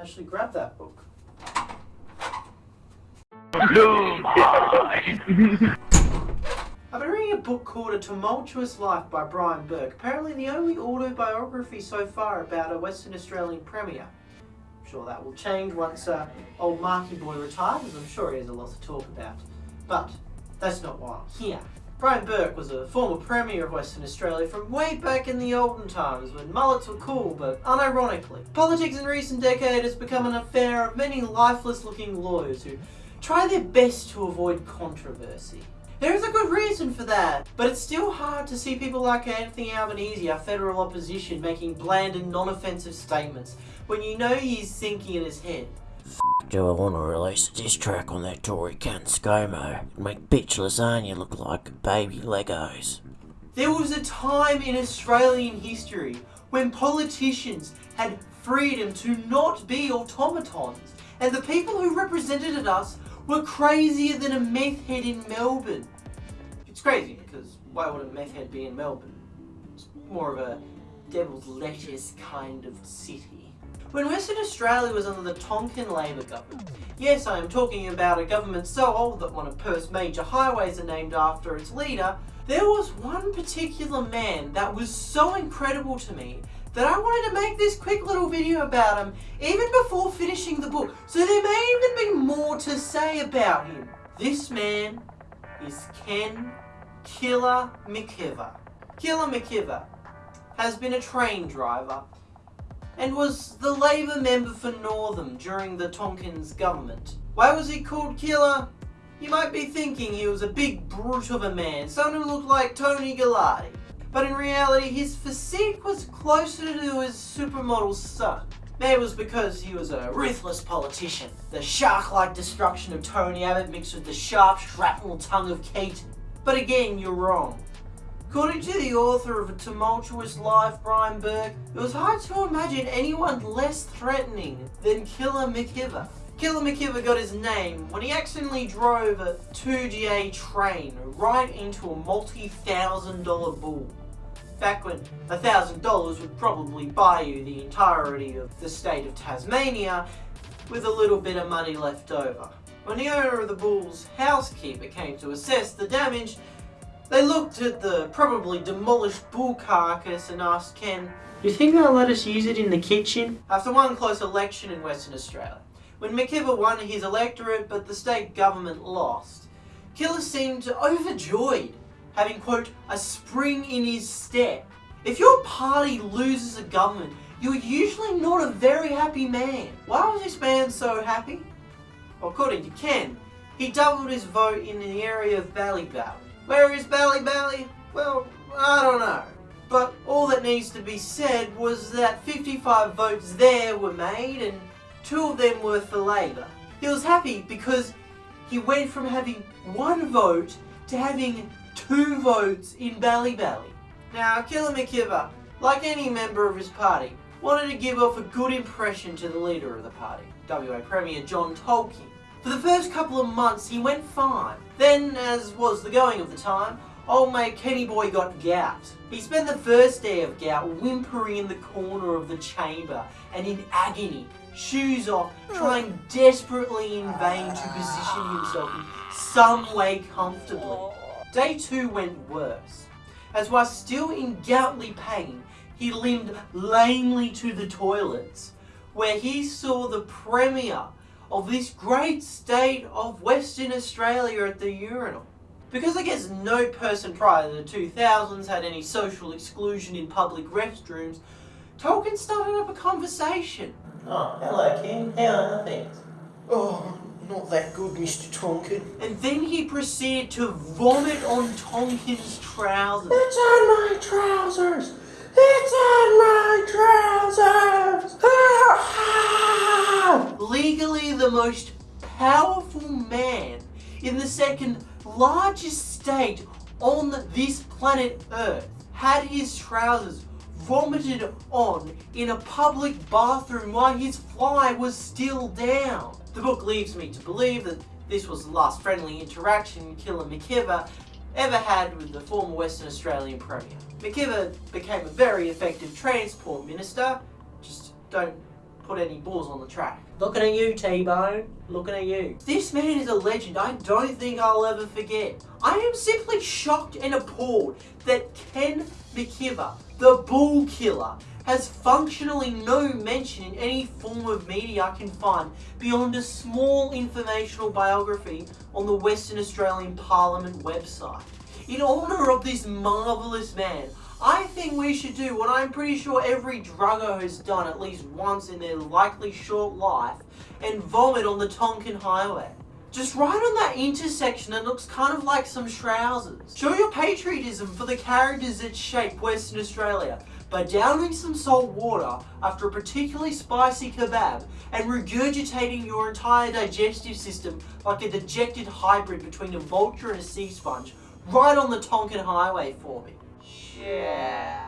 actually grab that book. I've been reading a book called A Tumultuous Life by Brian Burke, apparently the only autobiography so far about a Western Australian Premier. I'm sure that will change once uh, old Marky Boy retires, as I'm sure he has a lot to talk about. But that's not why I'm here. Brian Burke was a former Premier of Western Australia from way back in the olden times when mullets were cool, but unironically. Politics in recent decade has become an affair of many lifeless looking lawyers who try their best to avoid controversy. There is a good reason for that, but it's still hard to see people like Anthony Albanese, our federal opposition, making bland and non-offensive statements when you know he's thinking in his head. Do I want to release a diss track on that Tory cunt ScoMo and make bitch lasagna look like baby Legos? There was a time in Australian history when politicians had freedom to not be automatons, and the people who represented us were crazier than a meth head in Melbourne. It's crazy, because why would a meth head be in Melbourne? It's more of a devil's lettuce kind of city. When Western Australia was under the Tonkin Labor government, yes I am talking about a government so old that one of Perth's major highways are named after its leader, there was one particular man that was so incredible to me that I wanted to make this quick little video about him even before finishing the book, so there may even be more to say about him. This man is Ken Killer McIver. Killer McIver has been a train driver and was the Labor member for Northam during the Tonkins government. Why was he called Killer? You might be thinking he was a big brute of a man, someone who looked like Tony Galati. But in reality, his physique was closer to his supermodel son. Maybe it was because he was a ruthless politician. The shark-like destruction of Tony Abbott mixed with the sharp shrapnel tongue of Keating. But again, you're wrong. According to the author of A Tumultuous Life, Brian Burke, it was hard to imagine anyone less threatening than Killer McIver. Killer McIver got his name when he accidentally drove a 2GA train right into a multi-thousand dollar bull. Back when a thousand dollars would probably buy you the entirety of the state of Tasmania with a little bit of money left over. When the owner of the bull's housekeeper came to assess the damage, they looked at the probably demolished bull carcass and asked Ken, Do you think they'll let us use it in the kitchen? After one close election in Western Australia, when McIver won his electorate but the state government lost, Killer seemed overjoyed, having, quote, a spring in his step. If your party loses a government, you're usually not a very happy man. Why was this man so happy? According to Ken, he doubled his vote in the area of Ballyballey where is Bally Bally? Well, I don't know. But all that needs to be said was that 55 votes there were made and two of them were for Labor. He was happy because he went from having one vote to having two votes in Bally Bally. Now, Killer McIver, like any member of his party, wanted to give off a good impression to the leader of the party, WA Premier John Tonkin. For the first couple of months he went fine. Then, as was the going of the time, old mate Kenny Boy got gout. He spent the first day of gout whimpering in the corner of the chamber and in agony, shoes off, hmm. trying desperately in vain to position himself in some way comfortably. Day two went worse, as while still in goutly pain, he limped lamely to the toilets, where he saw the Premier of this great state of Western Australia at the urinal. Because I guess no person prior to the 2000s had any social exclusion in public restrooms, Tonkin started up a conversation. Oh, hello Ken, how are things? Oh, not that good, Mr. Tonkin. And then he proceeded to vomit on Tonkin's trousers. It's on my trousers! It's on my trousers! The most powerful man in the second largest state on this planet Earth had his trousers vomited on in a public bathroom while his fly was still down. The book leaves me to believe that this was the last friendly interaction Killer McIver ever had with the former Western Australian Premier. McIver became a very effective transport minister, just don't put any bulls on the track. Looking at you, T-Bone. Looking at you. This man is a legend I don't think I'll ever forget. I am simply shocked and appalled that Ken McIver, the bull killer, has functionally no mention in any form of media I can find beyond a small informational biography on the Western Australian Parliament website. In honour of this marvellous man, I think we should do what I'm pretty sure every drugger has done at least once in their likely short life and vomit on the Tonkin Highway. Just right on that intersection that looks kind of like some trousers. Show your patriotism for the characters that shape Western Australia by downing some salt water after a particularly spicy kebab and regurgitating your entire digestive system like a dejected hybrid between a vulture and a sea sponge right on the Tonkin Highway for me. Yeah.